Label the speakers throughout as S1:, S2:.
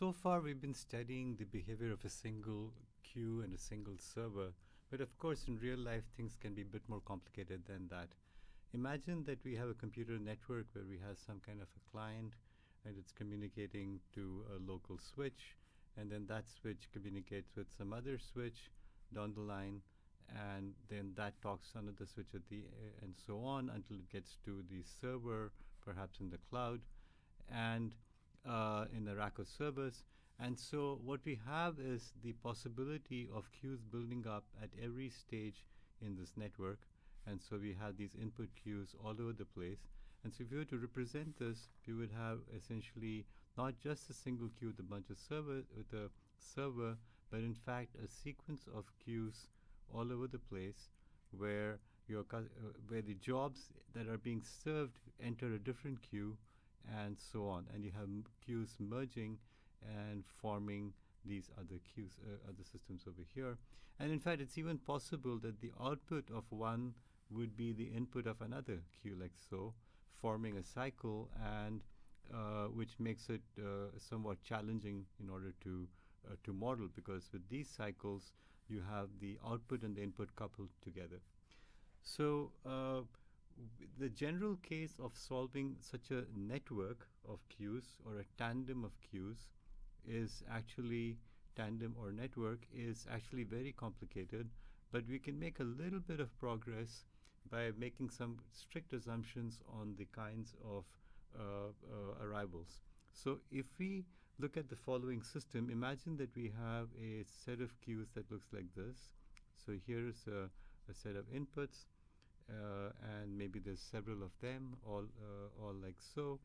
S1: so far we've been studying the behavior of a single queue and a single server, but of course in real life things can be a bit more complicated than that. Imagine that we have a computer network where we have some kind of a client and it's communicating to a local switch and then that switch communicates with some other switch down the line and then that talks to another switch at the and so on until it gets to the server perhaps in the cloud and uh, in the rack of servers. And so what we have is the possibility of queues building up at every stage in this network. And so we have these input queues all over the place. And so if you were to represent this we would have essentially not just a single queue with a bunch of server with a server but in fact a sequence of queues all over the place where your uh, where the jobs that are being served enter a different queue and so on and you have queues merging and forming these other queues uh, other systems over here and in fact it's even possible that the output of one would be the input of another queue like so forming a cycle and uh, which makes it uh, somewhat challenging in order to uh, to model because with these cycles you have the output and the input coupled together. So uh, the general case of solving such a network of queues or a tandem of queues is actually tandem or network is actually very complicated, but we can make a little bit of progress by making some strict assumptions on the kinds of uh, uh, arrivals. So if we look at the following system, imagine that we have a set of queues that looks like this. So here's a, a set of inputs, uh, maybe there's several of them, all, uh, all like so,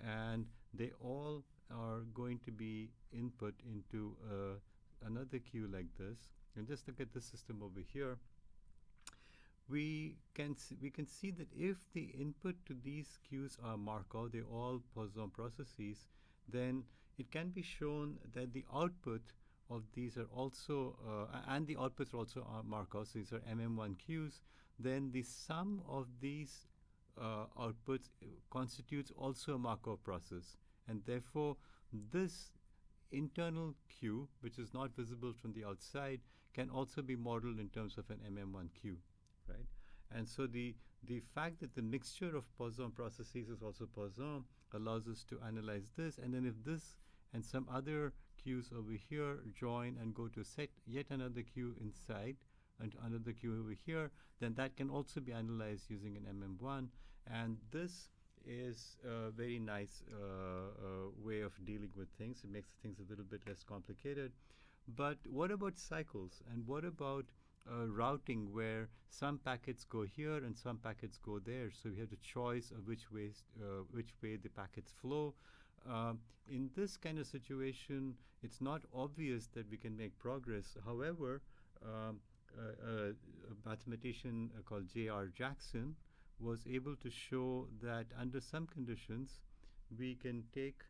S1: and they all are going to be input into uh, another queue like this. And just look at the system over here. We can we can see that if the input to these queues are Markov, they're all Poisson processes, then it can be shown that the output of these are also, uh, and the outputs are also are Markov, so these are MM1 queues, then the sum of these uh, outputs constitutes also a Markov process. And therefore, this internal queue, which is not visible from the outside, can also be modeled in terms of an MM1 queue, right? And so the, the fact that the mixture of Poisson processes is also Poisson allows us to analyze this. And then if this and some other queues over here join and go to set yet another queue inside and another queue over here, then that can also be analyzed using an MM1. And this is a very nice uh, uh, way of dealing with things. It makes things a little bit less complicated. But what about cycles? And what about uh, routing where some packets go here and some packets go there? So we have the choice of which ways, uh, which way the packets flow. Um, in this kind of situation, it's not obvious that we can make progress. However, um, a, mathematician called J.R. Jackson was able to show that under some conditions, we can take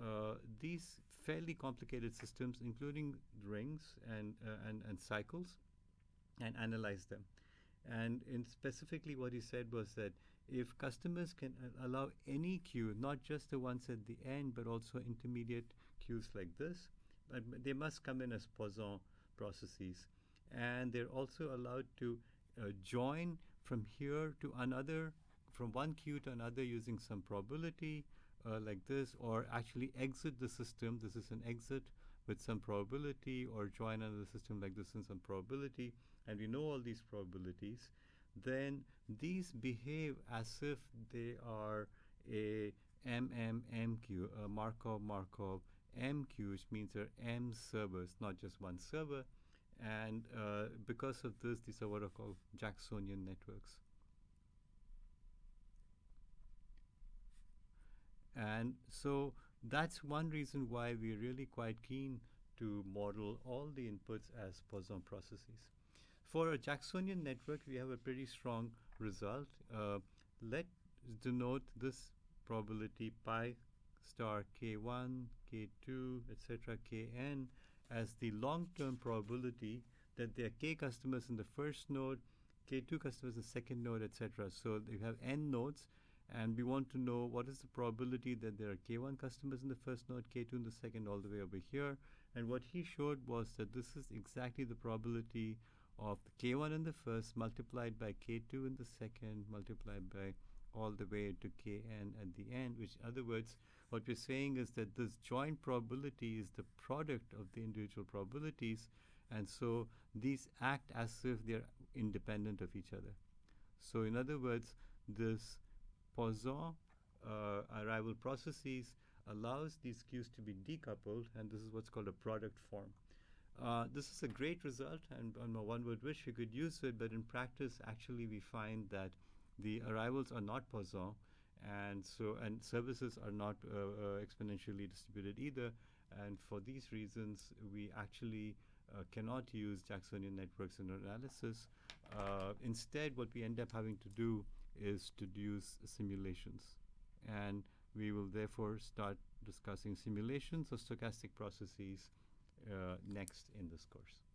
S1: uh, these fairly complicated systems, including rings and, uh, and, and cycles, and analyze them. And in specifically what he said was that if customers can allow any queue, not just the ones at the end, but also intermediate queues like this, but they must come in as Poisson processes. And they're also allowed to uh, join from here to another, from one queue to another using some probability uh, like this, or actually exit the system. This is an exit with some probability, or join another system like this in some probability. And we know all these probabilities then these behave as if they are a MMMQ, a Markov Markov MQ, which means there are M servers, not just one server. And uh, because of this, these are what are called Jacksonian networks. And so that's one reason why we're really quite keen to model all the inputs as Poisson processes. For a Jacksonian network, we have a pretty strong result. Uh, let denote this probability pi star k1, k2, etc., kn as the long-term probability that there are k customers in the first node, k2 customers in the second node, etc. So you have n nodes, And we want to know what is the probability that there are K1 customers in the first node, K2 in the second, all the way over here. And what he showed was that this is exactly the probability of K1 in the first multiplied by K2 in the second multiplied by all the way to Kn at the end, which in other words, what we're saying is that this joint probability is the product of the individual probabilities, and so these act as if they're independent of each other. So in other words, this Poisson uh, arrival processes allows these queues to be decoupled, and this is what's called a product form. Uh, this is a great result, and on my one would wish we could use it, but in practice, actually, we find that the arrivals are not Poisson, and so and services are not uh, uh, exponentially distributed either. And for these reasons, we actually uh, cannot use Jacksonian networks in analysis. Uh, instead, what we end up having to do is to use simulations, and we will therefore start discussing simulations of stochastic processes uh, next in this course.